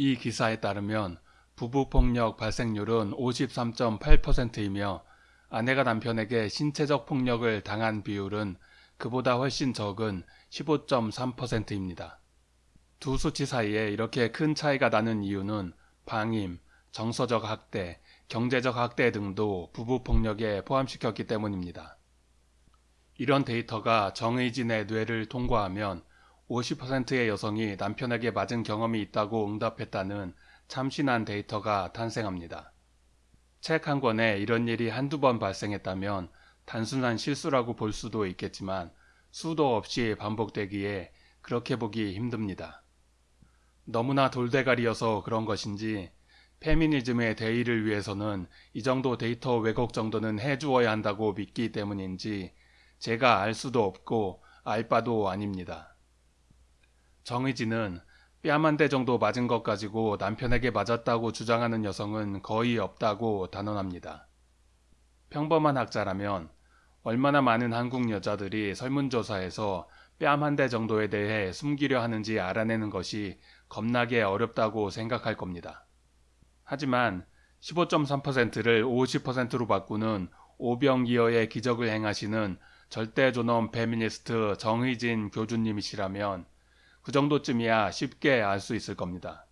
이 기사에 따르면 부부폭력 발생률은 53.8%이며 아내가 남편에게 신체적 폭력을 당한 비율은 그보다 훨씬 적은 15.3%입니다. 두 수치 사이에 이렇게 큰 차이가 나는 이유는 방임, 정서적 학대, 경제적 학대 등도 부부폭력에 포함시켰기 때문입니다. 이런 데이터가 정의진의 뇌를 통과하면 50%의 여성이 남편에게 맞은 경험이 있다고 응답했다는 참신한 데이터가 탄생합니다. 책 한 권에 이런 일이 한두 번 발생했다면 단순한 실수라고 볼 수도 있겠지만 수도 없이 반복되기에 그렇게 보기 힘듭니다. 너무나 돌대가리여서 그런 것인지 페미니즘의 대의를 위해서는 이 정도 데이터 왜곡 정도는 해주어야 한다고 믿기 때문인지 제가 알 수도 없고 알 바도 아닙니다. 정의진은 뺨 한 대 정도 맞은 것 가지고 남편에게 맞았다고 주장하는 여성은 거의 없다고 단언합니다. 평범한 학자라면 얼마나 많은 한국 여자들이 설문조사에서 뺨 한 대 정도에 대해 숨기려 하는지 알아내는 것이 겁나게 어렵다고 생각할 겁니다. 하지만 15.3%를 50%로 바꾸는 오병이어의 기적을 행하시는 절대존엄 페미니스트 정의진 교주님이시라면 그 정도쯤이야 쉽게 알 수 있을 겁니다.